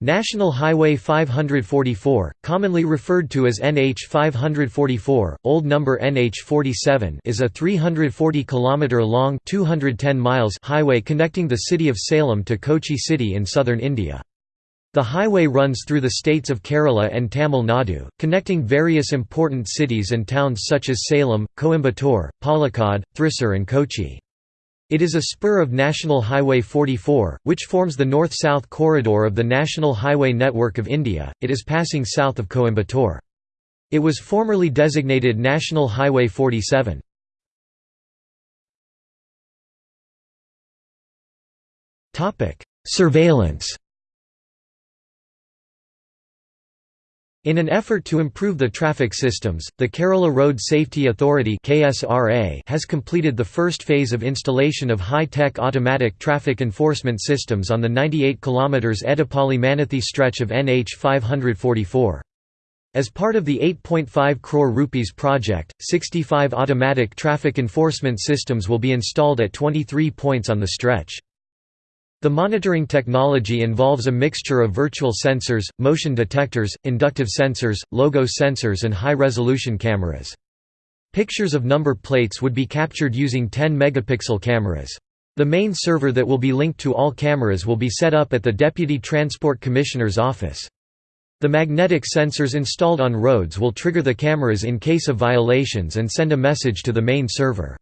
National Highway 544, commonly referred to as NH 544, old number NH 47, is a 340 km long, 210 miles highway connecting the city of Salem to Kochi city in southern India. The highway runs through the states of Kerala and Tamil Nadu, connecting various important cities and towns such as Salem, Coimbatore, Palakkad, Thrissur and Kochi. It is a spur of National Highway 44, which forms the north-south corridor of the National Highway Network of India. It is passing south of Coimbatore. It was formerly designated National Highway 47. Topic: Surveillance In an effort to improve the traffic systems, the Kerala Road Safety Authority has completed the first phase of installation of high-tech automatic traffic enforcement systems on the 98 km Edappally-Mannuthy stretch of NH 544. As part of the 8.5 crore rupees project, 65 automatic traffic enforcement systems will be installed at 23 points on the stretch. The monitoring technology involves a mixture of virtual sensors, motion detectors, inductive sensors, logo sensors and high-resolution cameras. Pictures of number plates would be captured using 10-megapixel cameras. The main server that will be linked to all cameras will be set up at the Deputy Transport Commissioner's office. The magnetic sensors installed on roads will trigger the cameras in case of violations and send a message to the main server.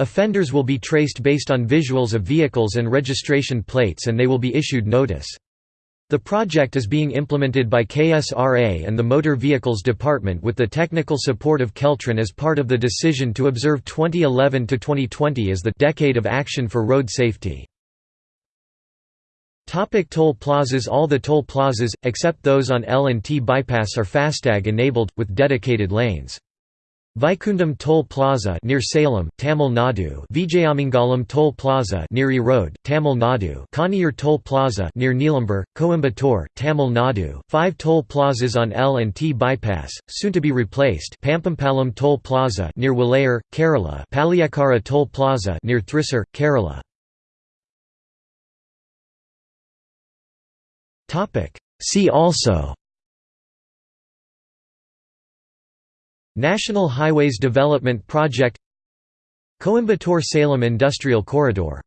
Offenders will be traced based on visuals of vehicles and registration plates and they will be issued notice. The project is being implemented by KRSA and the Motor Vehicles Department with the technical support of Keltron as part of the decision to observe 2011 to 2020 as the decade of action for road safety. Topic toll plazas All the toll plazas, except those on L&T bypass are FASTag enabled, with dedicated lanes. Vaikundam Toll Plaza near Salem, Tamil Nadu. Vijayamangalam Toll Plaza near Erode, Tamil Nadu. Kaniyur Toll Plaza near Neelambur, Coimbatore, Tamil Nadu. Five toll plazas on L&T bypass, soon to be replaced. Pampampalam Toll Plaza near Walayar, Kerala. Paliyakkara Toll Plaza near Thrissur, Kerala. Topic. See also National Highways Development Project Coimbatore-Salem Industrial Corridor